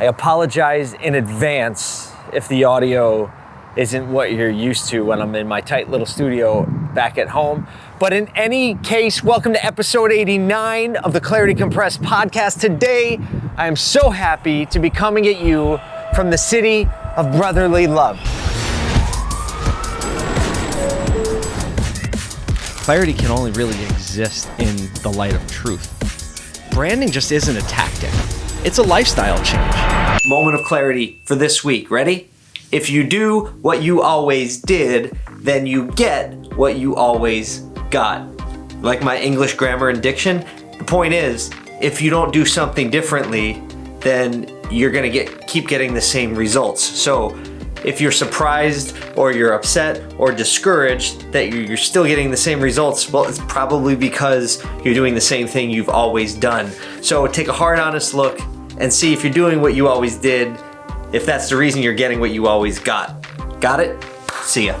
I apologize in advance if the audio isn't what you're used to when I'm in my tight little studio back at home. But in any case, welcome to episode 89 of the Clarity Compressed podcast. Today, I am so happy to be coming at you from the city of brotherly love. Clarity can only really exist in the light of truth. Branding just isn't a tactic, it's a lifestyle change. Moment of clarity for this week. Ready? If you do what you always did, then you get what you always got. Like my English grammar and diction, the point is, if you don't do something differently, then you're gonna get keep getting the same results. So if you're surprised or you're upset or discouraged that you're still getting the same results, well, it's probably because you're doing the same thing you've always done. So take a hard, honest look and see if you're doing what you always did, if that's the reason you're getting what you always got. Got it? See ya.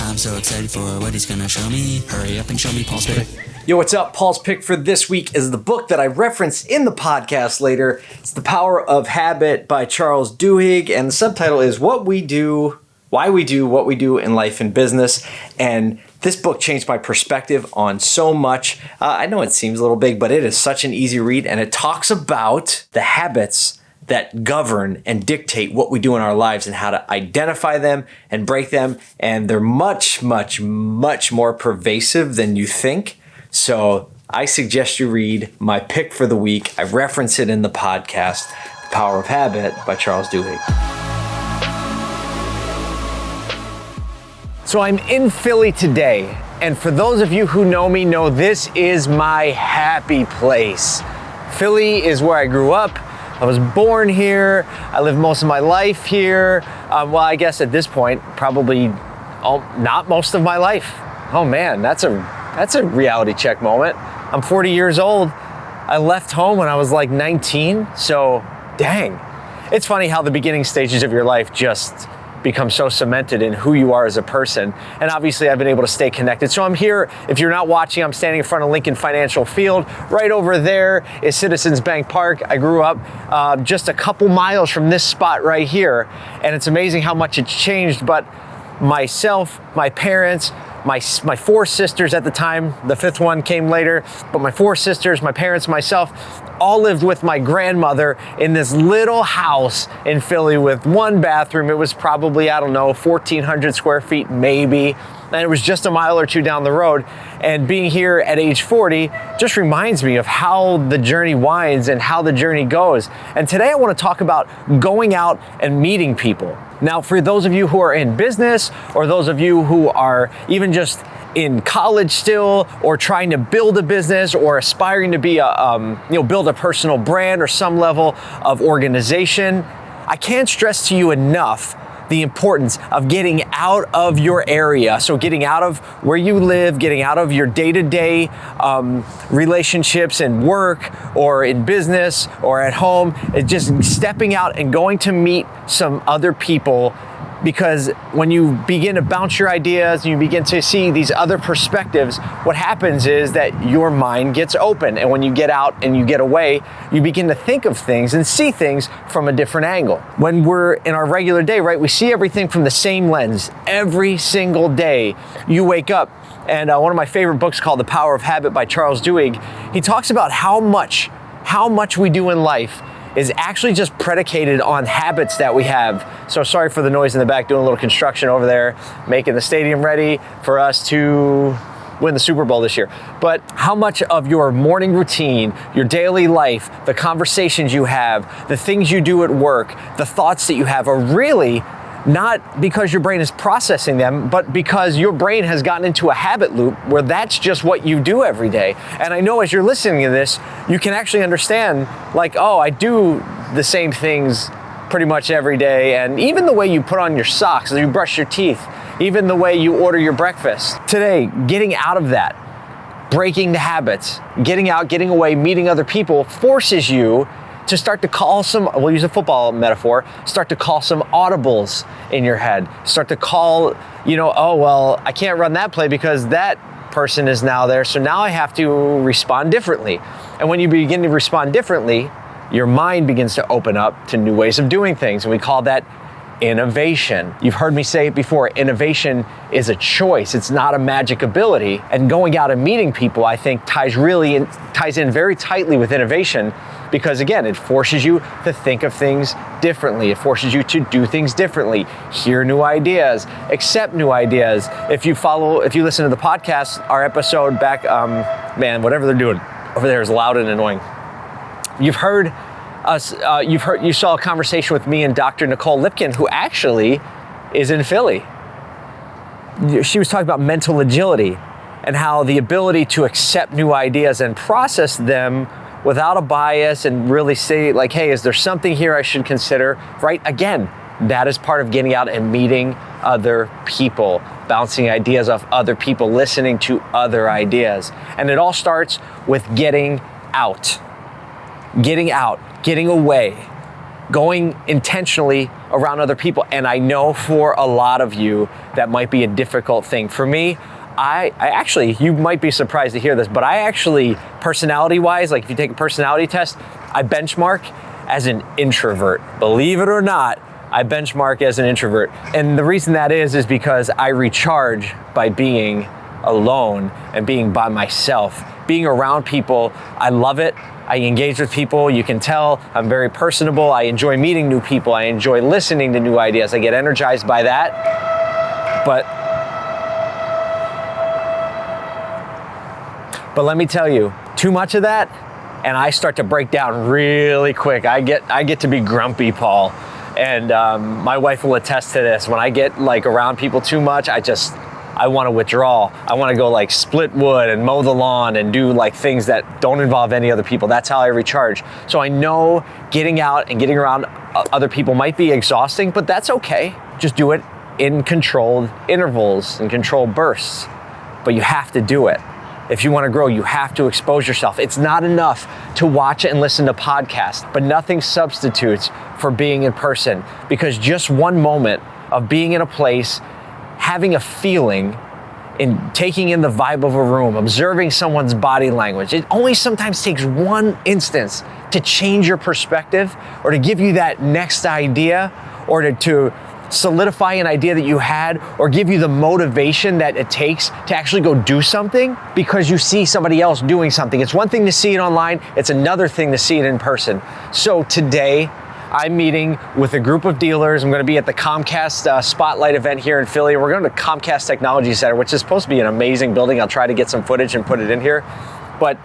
I'm so excited for what he's gonna show me. Hurry up and show me Paul's pick. Yo, what's up? Paul's pick for this week is the book that I reference in the podcast later. It's The Power of Habit by Charles Duhigg, and the subtitle is What We Do, Why We Do What We Do in Life and Business. And this book changed my perspective on so much. Uh, I know it seems a little big, but it is such an easy read, and it talks about the habits that govern and dictate what we do in our lives and how to identify them and break them. And they're much, much, much more pervasive than you think. So I suggest you read my pick for the week. I reference it in the podcast, The Power of Habit by Charles Duhigg. So I'm in Philly today, and for those of you who know me, know this is my happy place. Philly is where I grew up. I was born here. I lived most of my life here. Um, well, I guess at this point, probably all, not most of my life. Oh man, that's a that's a reality check moment. I'm 40 years old. I left home when I was like 19. So, dang. It's funny how the beginning stages of your life just become so cemented in who you are as a person. And obviously, I've been able to stay connected. So I'm here. If you're not watching, I'm standing in front of Lincoln Financial Field. Right over there is Citizens Bank Park. I grew up uh, just a couple miles from this spot right here. And it's amazing how much it's changed. But myself, my parents, my, my four sisters at the time, the fifth one came later, but my four sisters, my parents, myself, all lived with my grandmother in this little house in Philly with one bathroom. It was probably, I don't know, 1,400 square feet, maybe. And it was just a mile or two down the road. And being here at age 40 just reminds me of how the journey winds and how the journey goes. And today I want to talk about going out and meeting people. Now, for those of you who are in business or those of you who are even just in college still or trying to build a business or aspiring to be a um, you know build a personal brand or some level of organization i can't stress to you enough the importance of getting out of your area. So, getting out of where you live, getting out of your day to day relationships and work or in business or at home, just stepping out and going to meet some other people because when you begin to bounce your ideas and you begin to see these other perspectives, what happens is that your mind gets open. And when you get out and you get away, you begin to think of things and see things from a different angle. When we're in our regular day, right, we see everything from the same lens every single day. You wake up, and uh, one of my favorite books called The Power of Habit by Charles Duhigg, he talks about how much, how much we do in life is actually just predicated on habits that we have. So sorry for the noise in the back, doing a little construction over there, making the stadium ready for us to win the Super Bowl this year. But how much of your morning routine, your daily life, the conversations you have, the things you do at work, the thoughts that you have are really not because your brain is processing them, but because your brain has gotten into a habit loop where that's just what you do every day. And I know as you're listening to this, you can actually understand, like, oh, I do the same things pretty much every day. And even the way you put on your socks, you brush your teeth, even the way you order your breakfast. Today, getting out of that, breaking the habits, getting out, getting away, meeting other people forces you to start to call some, we'll use a football metaphor, start to call some audibles in your head. Start to call, you know, oh, well, I can't run that play because that person is now there. So now I have to respond differently. And when you begin to respond differently, your mind begins to open up to new ways of doing things. And we call that innovation. You've heard me say it before innovation is a choice, it's not a magic ability. And going out and meeting people, I think, ties really in, ties in very tightly with innovation because again, it forces you to think of things differently. It forces you to do things differently, hear new ideas, accept new ideas. If you follow, if you listen to the podcast, our episode back, um, man, whatever they're doing over there is loud and annoying. You've heard uh, you've heard, you saw a conversation with me and Dr. Nicole Lipkin, who actually is in Philly. She was talking about mental agility and how the ability to accept new ideas and process them without a bias and really say, like, hey, is there something here I should consider? Right? Again, that is part of getting out and meeting other people, bouncing ideas off other people, listening to other ideas. And it all starts with getting out. Getting out, getting away, going intentionally around other people. And I know for a lot of you, that might be a difficult thing. For me, I, I actually, you might be surprised to hear this, but I actually, personality wise, like if you take a personality test, I benchmark as an introvert. Believe it or not, I benchmark as an introvert. And the reason that is, is because I recharge by being alone and being by myself. Being around people, I love it. I engage with people. You can tell I'm very personable. I enjoy meeting new people. I enjoy listening to new ideas. I get energized by that. But But let me tell you, too much of that, and I start to break down really quick. I get I get to be grumpy, Paul, and um, my wife will attest to this. When I get like around people too much, I just I want to withdraw. I want to go like split wood and mow the lawn and do like things that don't involve any other people. That's how I recharge. So I know getting out and getting around other people might be exhausting, but that's okay. Just do it in controlled intervals and controlled bursts. But you have to do it. If you want to grow, you have to expose yourself. It's not enough to watch and listen to podcasts, but nothing substitutes for being in person because just one moment of being in a place, having a feeling, in taking in the vibe of a room, observing someone's body language. It only sometimes takes one instance to change your perspective or to give you that next idea or to, to solidify an idea that you had or give you the motivation that it takes to actually go do something because you see somebody else doing something. It's one thing to see it online, it's another thing to see it in person. So today, I'm meeting with a group of dealers. I'm going to be at the Comcast uh, Spotlight event here in Philly. We're going to Comcast Technology Center, which is supposed to be an amazing building. I'll try to get some footage and put it in here. But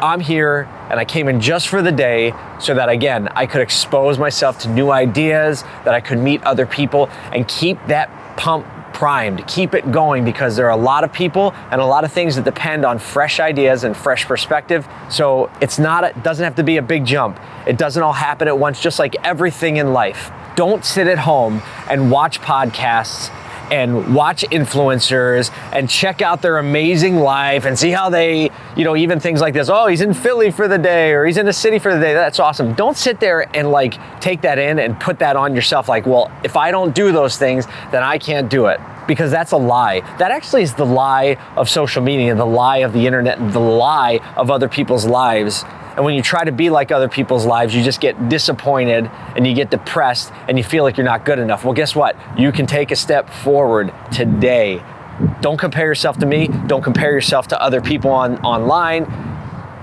I'm here and I came in just for the day so that again, I could expose myself to new ideas, that I could meet other people and keep that pump primed, keep it going because there are a lot of people and a lot of things that depend on fresh ideas and fresh perspective. So it's not, it doesn't have to be a big jump. It doesn't all happen at once, just like everything in life. Don't sit at home and watch podcasts and watch influencers and check out their amazing life and see how they, you know, even things like this. Oh, he's in Philly for the day or he's in the city for the day. That's awesome. Don't sit there and like take that in and put that on yourself. Like, well, if I don't do those things, then I can't do it because that's a lie. That actually is the lie of social media, the lie of the internet, the lie of other people's lives and when you try to be like other people's lives, you just get disappointed and you get depressed and you feel like you're not good enough. Well, guess what? You can take a step forward today. Don't compare yourself to me. Don't compare yourself to other people on online.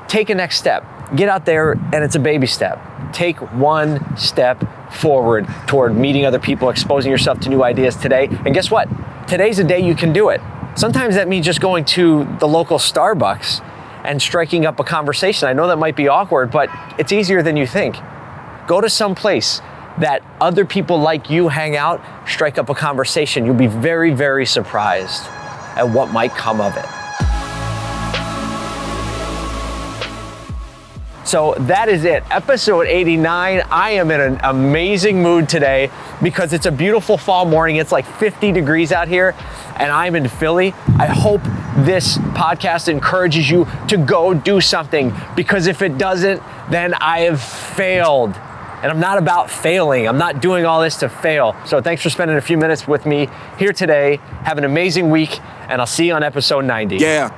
Take a next step. Get out there and it's a baby step. Take one step forward toward meeting other people, exposing yourself to new ideas today. And guess what? Today's a day you can do it. Sometimes that means just going to the local Starbucks and striking up a conversation. I know that might be awkward, but it's easier than you think. Go to some place that other people like you hang out, strike up a conversation. You'll be very, very surprised at what might come of it. So that is it. Episode 89. I am in an amazing mood today because it's a beautiful fall morning. It's like 50 degrees out here and I'm in Philly. I hope this podcast encourages you to go do something because if it doesn't, then I have failed. And I'm not about failing. I'm not doing all this to fail. So thanks for spending a few minutes with me here today. Have an amazing week, and I'll see you on episode 90. Yeah.